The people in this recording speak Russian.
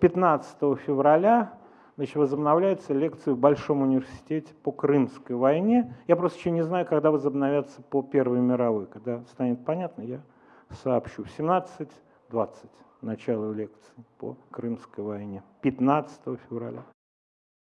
15 февраля значит, возобновляются лекции в Большом университете по Крымской войне. Я просто еще не знаю, когда возобновятся по Первой мировой. Когда станет понятно, я сообщу. В 17.20 начало лекции по Крымской войне. 15 февраля.